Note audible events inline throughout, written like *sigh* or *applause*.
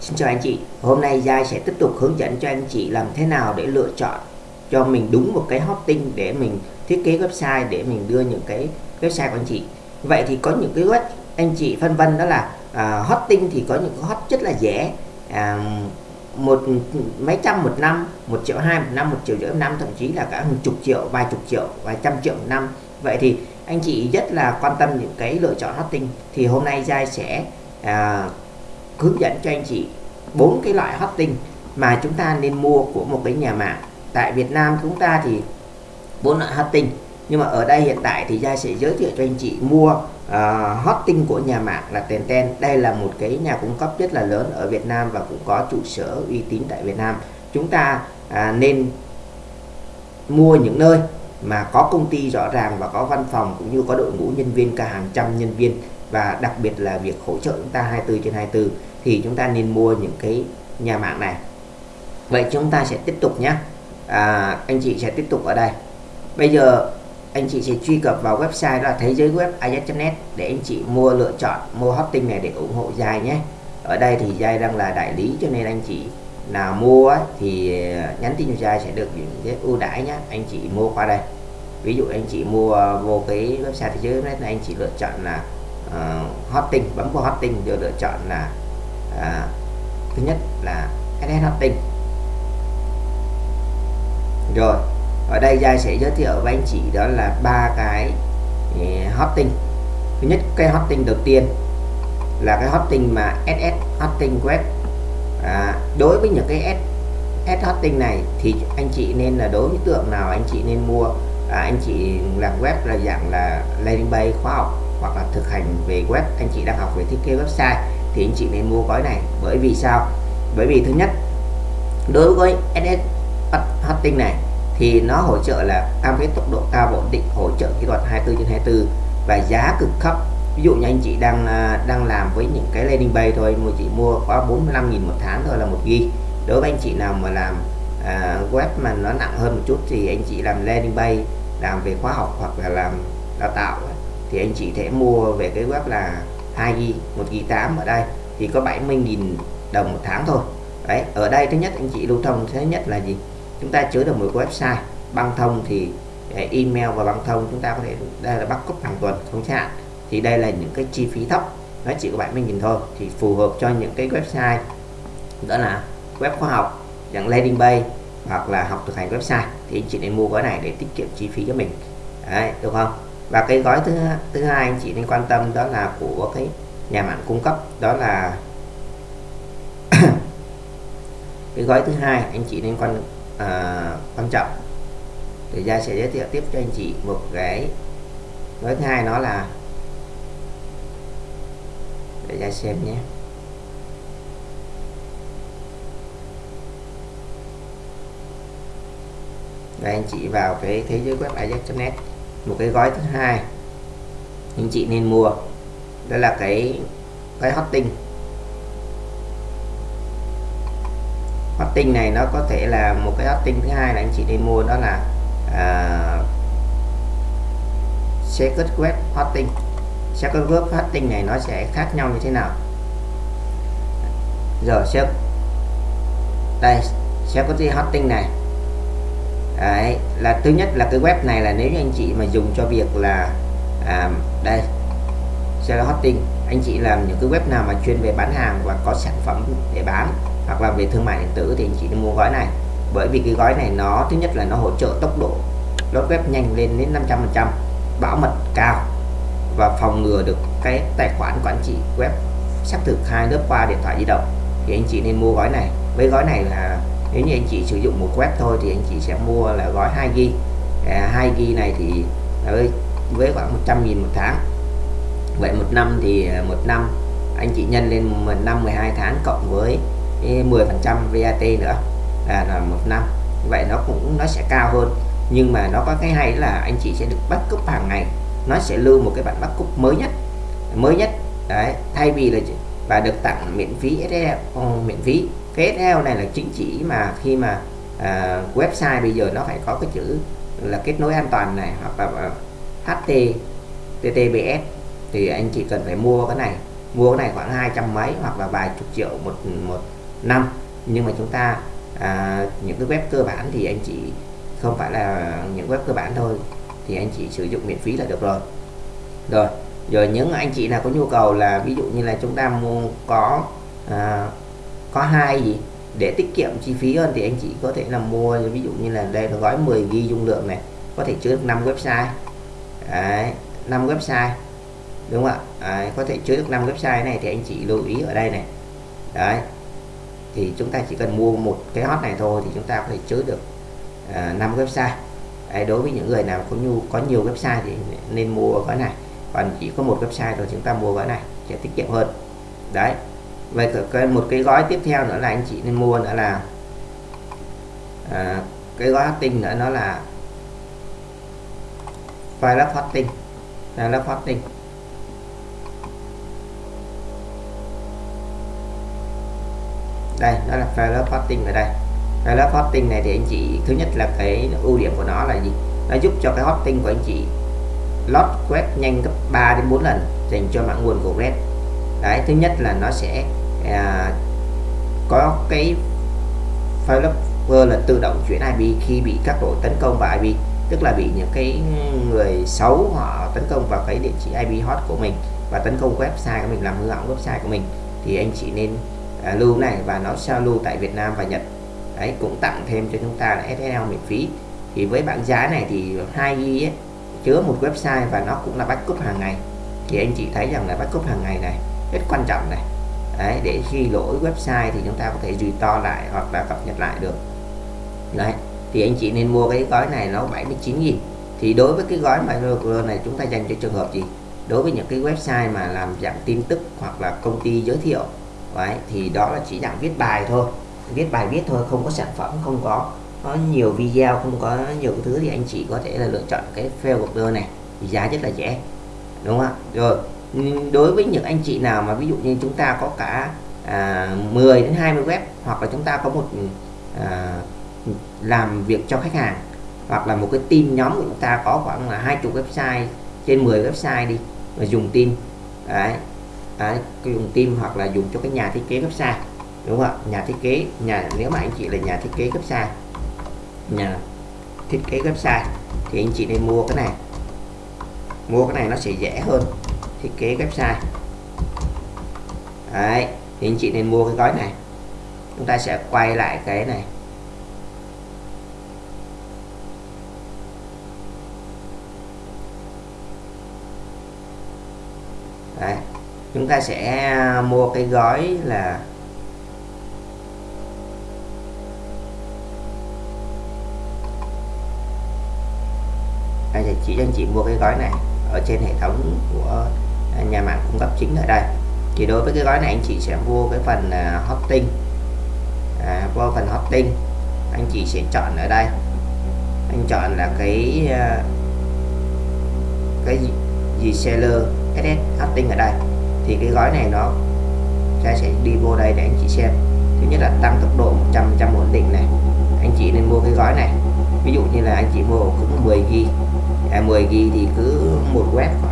Xin chào anh chị. Hôm nay Giai sẽ tiếp tục hướng dẫn cho anh chị làm thế nào để lựa chọn cho mình đúng một cái hosting để mình thiết kế website để mình đưa những cái website của anh chị. Vậy thì có những cái web anh chị phân vân đó là uh, hosting thì có những cái hot rất là rẻ uh, à, một mấy trăm một năm một triệu hai một năm một triệu rưỡi một năm thậm chí là cả hàng chục triệu vài chục triệu vài trăm triệu một năm. Vậy thì anh chị rất là quan tâm những cái lựa chọn hosting. Thì hôm nay Giai sẽ uh, hướng dẫn cho anh chị bốn cái loại hosting mà chúng ta nên mua của một cái nhà mạng. Tại Việt Nam chúng ta thì bốn loại hosting nhưng mà ở đây hiện tại thì gia sẽ giới thiệu cho anh chị mua uh, hosting của nhà mạng là Tenten đây là một cái nhà cung cấp rất là lớn ở Việt Nam và cũng có trụ sở uy tín tại Việt Nam. Chúng ta uh, nên mua những nơi mà có công ty rõ ràng và có văn phòng cũng như có đội ngũ nhân viên cả hàng trăm nhân viên và đặc biệt là việc hỗ trợ chúng ta 24 trên 24 thì chúng ta nên mua những cái nhà mạng này. Vậy chúng ta sẽ tiếp tục nhé. À, anh chị sẽ tiếp tục ở đây. Bây giờ anh chị sẽ truy cập vào website đó là thế giới web net để anh chị mua lựa chọn mua hosting này để ủng hộ dài nhé. Ở đây thì Giai đang là đại lý cho nên anh chị nào mua thì à, nhắn tin cho Giai sẽ được những cái ưu đãi nhé. Anh chị mua qua đây. Ví dụ anh chị mua à, vô cái website thế giới web này anh chị lựa chọn là Ờ, uh, hosting bấm vào hosting rồi lựa chọn là uh, thứ nhất là SS hosting rồi ở đây Giai sẽ giới thiệu với anh chị đó là ba cái ừ, eh, hosting thứ nhất cái hosting đầu tiên là cái hosting mà SS hosting web à, đối với những cái S, S hosting này thì anh chị nên là đối với tượng nào anh chị nên mua? À, anh chị làm web là dạng là landing page khoa học hoặc là thực hành về web anh chị đang học về thiết kế website thì anh chị nên mua gói này. Bởi vì sao? Bởi vì thứ nhất đối với SS hosting này thì nó hỗ trợ là cam kết tốc độ cao ổn định hỗ trợ kỹ thuật 24 trên 24 và giá cực thấp. Ví dụ như anh chị đang à, đang làm với những cái landing page thôi mà chị mua có 45.000 một tháng thôi là một ghi. Đối với anh chị nào mà làm à, web mà nó nặng hơn một chút thì anh chị làm landing page làm về khóa học hoặc là làm đào tạo thì anh chị thể mua về cái web là 2g, 1g8 ở đây. Thì có 70.000 đồng một tháng thôi. Đấy ở đây thứ nhất anh chị lưu thông thứ nhất là gì? Chúng ta chứa được một website băng thông thì email và băng thông chúng ta có thể đây là bắt cúp hàng tuần không hạn thì đây là những cái chi phí thấp nó chỉ có 70.000 thôi. Thì phù hợp cho những cái website đó là web khoa học dạng landing page hoặc là học thực hành website. Thì anh chị nên mua gói này để tiết kiệm chi phí cho mình. Đấy, được không? Và cái gói thứ thứ hai anh chị nên quan tâm đó là của cái nhà mạng cung cấp đó là *coughs* cái gói thứ hai anh chị nên quan à, quan trọng. Thì ra sẽ giới thiệu tiếp cho anh chị một cái gói thứ hai nó là để ra xem nhé. Và anh chị vào cái thế giới web ajax.net một cái gói thứ hai. Anh chị nên mua. Đó là cái cái hotting hotting này nó có thể là một cái hotting thứ hai là anh chị nên mua đó là uh, secret web hosting secret web hotting này nó sẽ khác nhau như thế nào? Giờ sẽ đây gì hotting này. Đấy, là thứ nhất là cái web này là nếu như anh chị mà dùng cho việc là à, đây seller hosting anh chị làm những cái web nào mà chuyên về bán hàng và có sản phẩm để bán hoặc là về thương mại điện tử thì anh chị nên mua gói này. Bởi vì cái gói này nó thứ nhất là nó hỗ trợ tốc độ load web nhanh lên đến 500 phần trăm bảo mật cao và phòng ngừa được cái tài khoản quản trị web xác thực hai lớp qua điện thoại di động thì anh chị nên mua gói này. Với gói này là nếu như anh chị sử dụng một web thôi thì anh chị sẽ mua là gói 2 gb à, 2 gb này thì với với khoảng 100.000 một tháng. Vậy một năm thì à, một năm anh chị nhân lên một năm 12 tháng cộng với à, 10 phần trăm VAT nữa. Là, là một năm. Vậy nó cũng nó sẽ cao hơn. Nhưng mà nó có cái hay là anh chị sẽ được bắt cúp hàng ngày. Nó sẽ lưu một cái bản bắt cúp mới nhất. Mới nhất. Đấy thay vì là và được tặng miễn phí SSL ờ, miễn phí cái SSL này là chính chỉ mà khi mà à, website bây giờ nó phải có cái chữ là kết nối an toàn này hoặc là à, HTTPS thì anh chị cần phải mua cái này mua cái này khoảng hai trăm mấy hoặc là vài chục triệu một một năm. Nhưng mà chúng ta à, những cái web cơ bản thì anh chị không phải là những web cơ bản thôi thì anh chị sử dụng miễn phí là được rồi. Rồi rồi những anh chị nào có nhu cầu là ví dụ như là chúng ta mua có à, có hai gì? Để tiết kiệm chi phí hơn thì anh chị có thể là mua ví dụ như là đây là gói 10 ghi dung lượng này có thể chứa được 5 website. Đấy, 5 website đúng không ạ? Đấy, có thể chứa được 5 website này thì anh chị lưu ý ở đây này. Đấy thì chúng ta chỉ cần mua một cái hot này thôi thì chúng ta có thể chứa được à, uh, 5 website. Đấy, đối với những người nào có nhu có nhiều website thì nên mua gói này. Còn chỉ có một website rồi chúng ta mua gói này sẽ tiết kiệm hơn. Đấy vậy cái một cái gói tiếp theo nữa là anh chị nên mua nữa là à, cái gói hosting nữa nó là file hosting file hosting đây đó là file hosting ở đây. File hosting này thì anh chị thứ nhất là cái ưu điểm của nó là gì? Nó giúp cho cái hosting của anh chị load quét nhanh gấp 3 đến 4 lần dành cho mạng nguồn của Red. Đấy thứ nhất là nó sẽ à, có cái developer là tự động chuyển IP khi bị các đội tấn công vào IP tức là bị những cái người xấu họ tấn công vào cái địa chỉ IP hot của mình và tấn công website của mình làm hư hỏng website của mình. Thì anh chị nên à, lưu này và nó sao lưu tại Việt Nam và Nhật. Đấy cũng tặng thêm cho chúng ta là SSL miễn phí. Thì với bảng giá này thì 2 g chứa một website và nó cũng là backup hàng ngày. Thì anh chị thấy rằng là backup hàng ngày này rất quan trọng này đấy, để khi lỗi website thì chúng ta có thể to lại hoặc là cập nhật lại được. Đấy, thì anh chị nên mua cái gói này nó 79 nghìn. Thì đối với cái gói micro này chúng ta dành cho trường hợp gì? Đối với những cái website mà làm dạng tin tức hoặc là công ty giới thiệu, đấy, thì đó là chỉ dạng viết bài thôi. Viết bài viết thôi, không có sản phẩm, không có có nhiều video, không có nhiều thứ thì anh chị có thể là lựa chọn cái fail order này. Thì giá rất là rẻ, đúng không rồi đối với những anh chị nào mà ví dụ như chúng ta có cả à, 10 đến 20 web hoặc là chúng ta có một à, làm việc cho khách hàng hoặc là một cái team nhóm của chúng ta có khoảng là hai chục website trên 10 website đi và dùng team đấy, đấy dùng team hoặc là dùng cho cái nhà thiết kế website đúng không ạ? Nhà thiết kế nhà nếu mà anh chị là nhà thiết kế website nhà thiết kế website thì anh chị nên mua cái này. Mua cái này nó sẽ rẻ hơn thiết kế website đấy, thì anh chị nên mua cái gói này chúng ta sẽ quay lại cái này Đấy. chúng ta sẽ à, mua cái gói là đây thì chỉ cho anh chị mua cái gói này ở trên hệ thống của nhà mạng cung cấp chính ở đây. Thì đối với cái gói này anh chị sẽ mua cái phần uh, hosting. À, vô phần hosting. Anh chị sẽ chọn ở đây. Anh chọn là cái uh, cái gì seller SS hosting ở đây. Thì cái gói này nó ta sẽ đi vô đây để anh chị xem. Thứ nhất là tăng tốc độ 100 trăm ổn định này. Anh chị nên mua cái gói này. Ví dụ như là anh chị mua cũng 10g, à, 10g thì cứ một web khoảng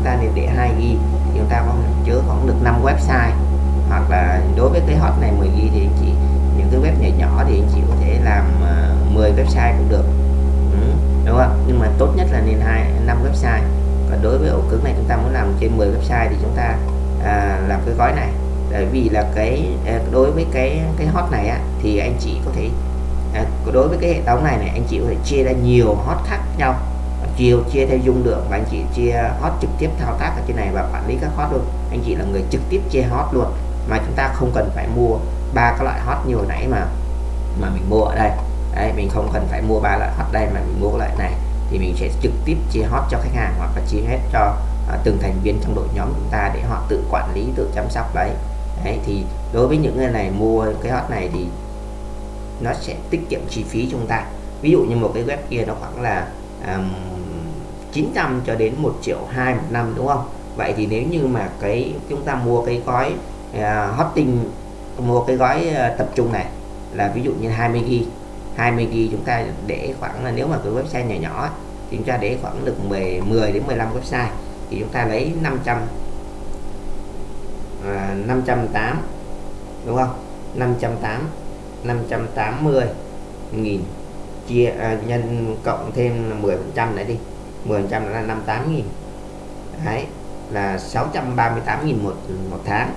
chúng ta nên để 2 gb thì chúng ta có chứa khoảng được 5 website. Hoặc là đối với cái hot này 10G thì anh chị những cái web nhỏ nhỏ thì anh chị có thể làm ờ, 10 website cũng được. Ừ, đúng không? Nhưng mà tốt nhất là nên hai năm website. Và đối với ổ cứng này chúng ta muốn làm trên 10 website thì chúng ta à, làm cái gói này. Bởi vì là cái à, đối với cái cái hot này á, thì anh chị có thể à, đối với cái hệ thống này này anh chị có thể chia ra nhiều hot khác nhau chiều chia theo dung lượng và anh chị chia hot trực tiếp thao tác ở trên này và quản lý các hot luôn. Anh chị là người trực tiếp chia hot luôn. Mà chúng ta không cần phải mua ba cái loại hot như hồi nãy mà mà mình mua ở đây. Đấy, mình không cần phải mua ba loại hot đây mà mình mua loại này. Thì mình sẽ trực tiếp chia hot cho khách hàng hoặc là chia hết cho à, từng thành viên trong đội nhóm chúng ta để họ tự quản lý tự chăm sóc đấy. đấy thì đối với những người này mua cái hot này thì nó sẽ tiết kiệm chi phí chúng ta. Ví dụ như một cái web kia nó khoảng là um, 900 cho đến 1 triệu 2 một năm đúng không? Vậy thì nếu như mà cái chúng ta mua cái gói uh, hosting mua cái gói uh, tập trung này là ví dụ như 20 gb 20 GB chúng ta để khoảng là nếu mà cái website nhỏ nhỏ thì chúng ta để khoảng được 10 10 đến 15 website thì chúng ta lấy 500 à, 508 đúng không? 508 580 nghìn chia à, nhân cộng thêm 10 phần trăm nữa đi. 10% là 58 nghìn. Đấy là 638 nghìn một một tháng.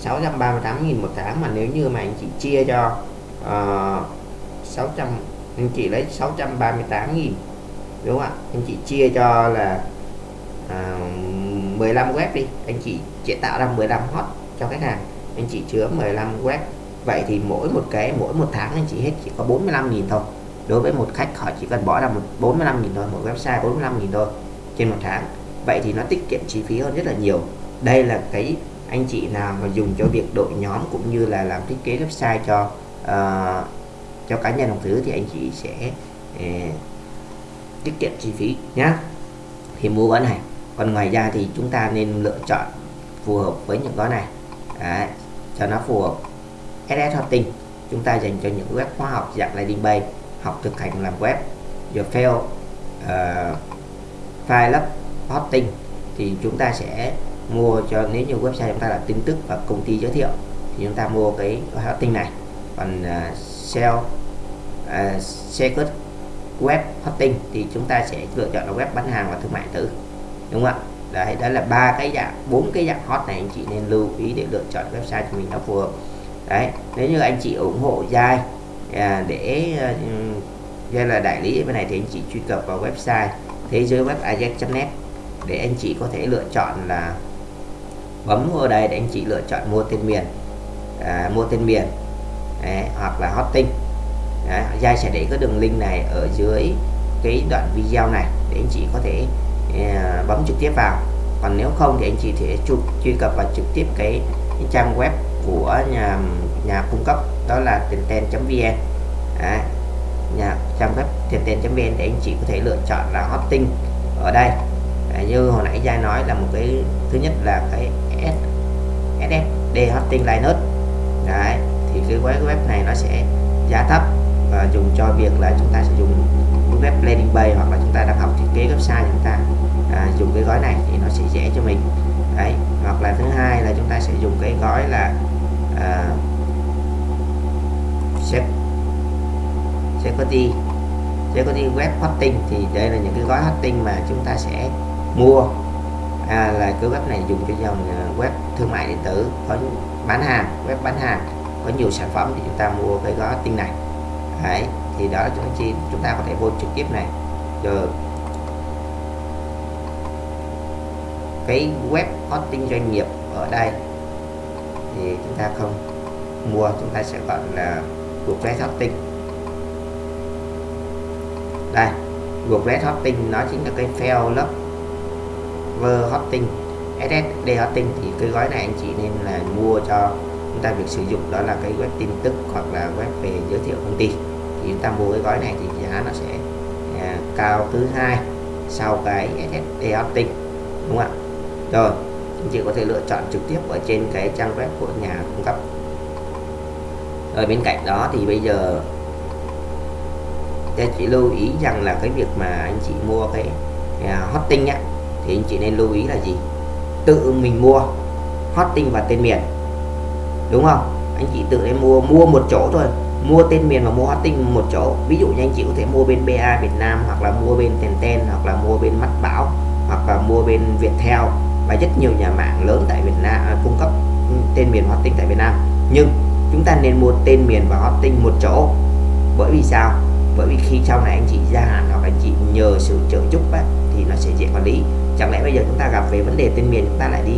638 nghìn một tháng mà nếu như mà anh chị chia cho ờ, uh, 600 anh chị lấy 638 nghìn đúng không ạ? Anh chị chia cho là ờ, uh, 15 web đi. Anh chị sẽ tạo ra 15 hot cho khách hàng. Anh chị chứa 15 web. Vậy thì mỗi một cái mỗi một tháng anh chị hết chỉ có 45.000 thôi đối với một khách họ chỉ cần bỏ ra một 45 nghìn thôi một website 45 nghìn thôi trên một tháng. Vậy thì nó tiết kiệm chi phí hơn rất là nhiều. Đây là cái anh chị nào mà dùng cho việc đội nhóm cũng như là làm thiết kế website cho uh, cho cá nhân hoặc thứ thì anh chị sẽ uh, tiết kiệm chi phí nhá. Thì mua gói này. Còn ngoài ra thì chúng ta nên lựa chọn phù hợp với những gói này. Đấy, cho nó phù hợp. SS Hosting chúng ta dành cho những web khoa học dạng landing page học thực hành làm web. The fail uh, file up hosting thì chúng ta sẽ mua cho nếu như website chúng ta là tin tức và công ty giới thiệu thì chúng ta mua cái hosting này. Còn uh, sell uh, secret web hosting thì chúng ta sẽ lựa chọn là web bán hàng và thương mại tử đúng không ạ? Đấy đó là ba cái dạng bốn cái dạng hot này anh chị nên lưu ý để lựa chọn website cho mình nó phù hợp. Đấy nếu như anh chị ủng hộ dai à, để ừ, uh, là đại lý bên này thì anh chị truy cập vào website thế giới web ajax.net để anh chị có thể lựa chọn là bấm vào đây để anh chị lựa chọn mua tên miền. À, mua tên miền đấy, hoặc là hosting. À, đấy, Giai sẽ để cái đường link này ở dưới cái đoạn video này để anh chị có thể uh, bấm trực tiếp vào. Còn nếu không thì anh chị thể truy, truy cập vào trực tiếp cái, cái trang web của nhà nhà cung cấp đó là tenten.vn nhà trang web tenten.vn để anh chị có thể lựa chọn là hosting ở đây. À, như hồi nãy Giai nói là một cái thứ nhất là cái SSD hosting Linux. Đấy thì cái web này nó sẽ giá thấp và dùng cho việc là chúng ta sẽ dùng web landing page hoặc là chúng ta đang học thiết kế website chúng ta. À, dùng cái gói này thì nó sẽ dễ cho mình. Đấy hoặc là thứ hai là chúng ta sẽ dùng cái gói là à, security security web hosting thì đây là những cái gói hosting mà chúng ta sẽ mua. À, là cái web này dùng cho dòng à, web thương mại điện tử có bán hàng web bán hàng có nhiều sản phẩm thì chúng ta mua cái gói hosting này. Đấy thì đó là chúng chi chúng ta có thể vô trực tiếp này. Rồi cái web hosting doanh nghiệp ở đây thì chúng ta không mua chúng ta sẽ gọi là WordPress hosting đây WordPress hosting nó chính là cái fail lớp ver hosting SSD hosting thì cái gói này anh chị nên là mua cho chúng ta việc sử dụng. Đó là cái web tin tức hoặc là web về giới thiệu công ty. Thì chúng ta mua cái gói này thì giá nó sẽ à, cao thứ hai sau cái SSD hosting đúng không ạ? Rồi anh chị có thể lựa chọn trực tiếp ở trên cái trang web của nhà cung cấp ở bên cạnh đó thì bây giờ anh chị lưu ý rằng là cái việc mà anh chị mua cái à, uh, hosting á thì anh chị nên lưu ý là gì? Tự mình mua hosting và tên miền đúng không? Anh chị tự nên mua mua một chỗ thôi mua tên miền và mua hosting một chỗ. Ví dụ như anh chị có thể mua bên BA Việt Nam hoặc là mua bên Tenten hoặc là mua bên Mắt Bảo hoặc là mua bên Viettel. Và rất nhiều nhà mạng lớn tại Việt Nam à, cung cấp tên miền hosting tại Việt Nam. Nhưng chúng ta nên mua tên miền và hosting một chỗ. Bởi vì sao? Bởi vì khi sau này anh chị gia hạn hoặc anh chị nhờ sự trợ giúp á, thì nó sẽ dễ quản lý. Chẳng lẽ bây giờ chúng ta gặp về vấn đề tên miền chúng ta lại đi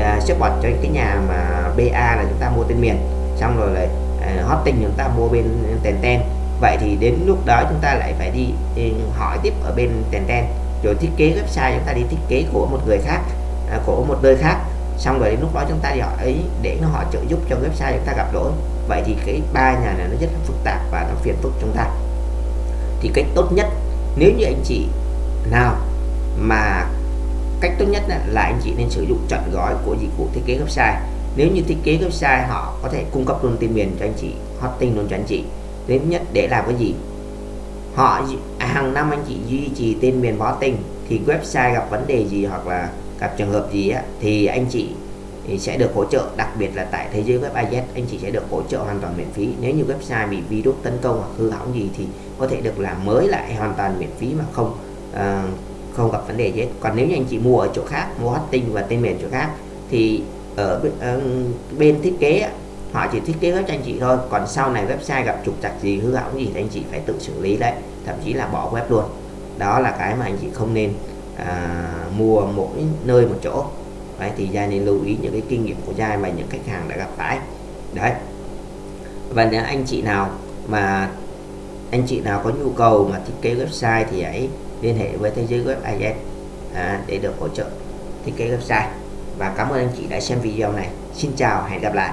uh, support cho cái nhà mà BA là chúng ta mua tên miền xong rồi lại uh, hosting chúng ta mua bên tên ten. Vậy thì đến lúc đó chúng ta lại phải đi, đi hỏi tiếp ở bên tên ten rồi thiết kế website chúng ta đi thiết kế của một người khác uh, của một nơi khác xong rồi đến lúc đó chúng ta đi hỏi ấy để nó họ trợ giúp cho website chúng ta gặp lỗi. Vậy thì cái ba nhà này nó rất là phức tạp và nó phiền phức chúng ta. Thì cách tốt nhất, nếu như anh chị nào mà cách tốt nhất là anh chị nên sử dụng chọn gói của dịch vụ thiết kế website. Nếu như thiết kế website họ có thể cung cấp luôn tên miền cho anh chị, hosting luôn cho anh chị. Đến nhất để làm cái gì? Họ à, hàng năm anh chị duy trì tên miền hosting thì website gặp vấn đề gì hoặc là gặp trường hợp gì á, thì anh chị thì sẽ được hỗ trợ đặc biệt là tại thế giới web IZ anh chị sẽ được hỗ trợ hoàn toàn miễn phí. Nếu như website bị virus tấn công hoặc hư hỏng gì thì có thể được làm mới lại hoàn toàn miễn phí mà không uh, không gặp vấn đề gì hết. Còn nếu như anh chị mua ở chỗ khác mua hosting và tên miền chỗ khác thì ở uh, bên thiết kế họ chỉ thiết kế web cho anh chị thôi. Còn sau này website gặp trục trặc gì hư hỏng gì thì anh chị phải tự xử lý đấy thậm chí là bỏ web luôn. Đó là cái mà anh chị không nên à, mua mỗi nơi một chỗ. Đấy thì giai nên lưu ý những cái kinh nghiệm của giai và những khách hàng đã gặp phải. Đấy. Và nếu anh chị nào mà anh chị nào có nhu cầu mà thiết kế website thì hãy liên hệ với thế giới web IS à, để được hỗ trợ thiết kế website. Và cảm ơn anh chị đã xem video này. Xin chào hẹn gặp lại.